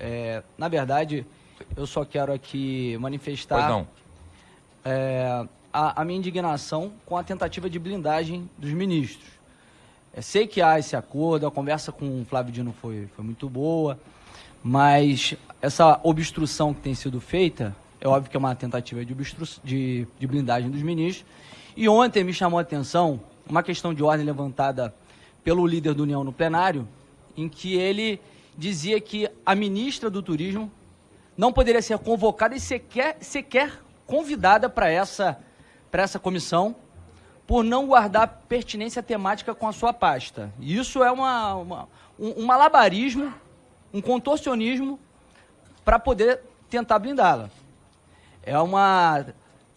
É, na verdade, eu só quero aqui manifestar é, a, a minha indignação com a tentativa de blindagem dos ministros. É, sei que há esse acordo, a conversa com o Flávio Dino foi, foi muito boa, mas essa obstrução que tem sido feita, é óbvio que é uma tentativa de, obstru de, de blindagem dos ministros. E ontem me chamou a atenção uma questão de ordem levantada pelo líder do União no plenário, em que ele dizia que a ministra do Turismo não poderia ser convocada e sequer, sequer convidada para essa, essa comissão por não guardar pertinência temática com a sua pasta. E Isso é uma, uma- um, um malabarismo, um contorcionismo para poder tentar blindá-la. É uma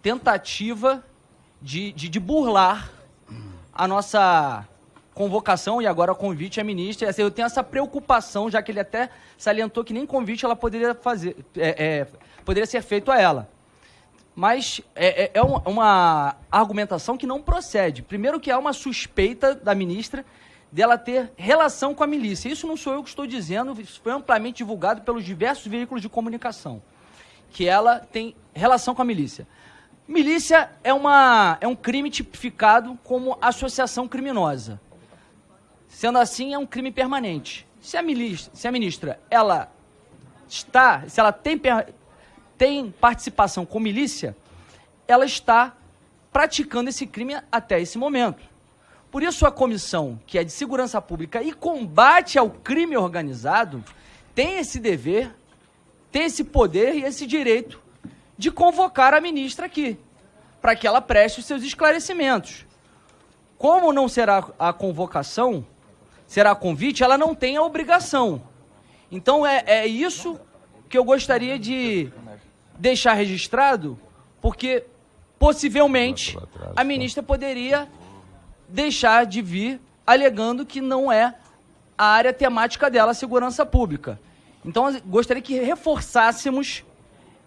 tentativa de, de, de burlar a nossa convocação e agora convite à ministra. Assim, Eu tenho essa preocupação, já que ele até salientou que nem convite ela poderia fazer, é, é, poderia ser feito a ela. Mas é, é- é uma, uma argumentação que não procede. Primeiro que há uma suspeita da ministra dela ter relação com a milícia. Isso não sou eu que estou dizendo, isso foi amplamente divulgado pelos diversos veículos de comunicação. Que ela tem relação com a milícia. Milícia é, uma, é um crime tipificado como associação criminosa. Sendo assim, é um crime permanente. Se a, milícia, se a ministra ela está, se ela tem, tem participação com milícia, ela está praticando esse crime até esse momento. Por isso, a comissão, que é de segurança pública e combate ao crime organizado, tem esse dever, tem esse poder e esse direito de convocar a ministra aqui, para que ela preste os seus esclarecimentos. Como não será a convocação, será convite, ela não tem a obrigação. Então é, é isso que eu gostaria de deixar registrado, porque possivelmente a ministra poderia deixar de vir alegando que não é a área temática dela, a segurança pública. Então, gostaria que reforçássemos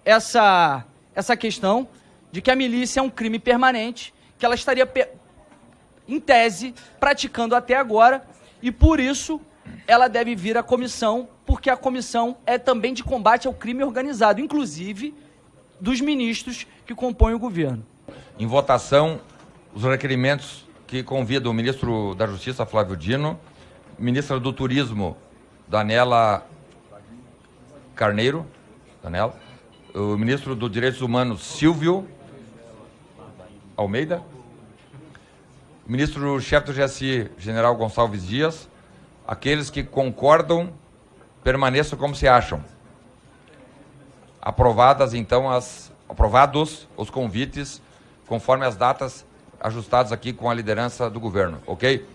essa, essa questão de que a milícia é um crime permanente, que ela estaria, em tese, praticando até agora, e por isso ela deve vir à comissão, porque a comissão é também de combate ao crime organizado, inclusive dos ministros que compõem o governo. Em votação, os requerimentos que convidam o ministro da Justiça, Flávio Dino, ministra do Turismo, Danela Carneiro, Danela, o ministro dos Direitos Humanos, Silvio Almeida, ministro-chefe do GSI, general Gonçalves Dias, aqueles que concordam, permaneçam como se acham. Aprovadas, então, as, aprovados os convites, conforme as datas ajustadas aqui com a liderança do governo, ok?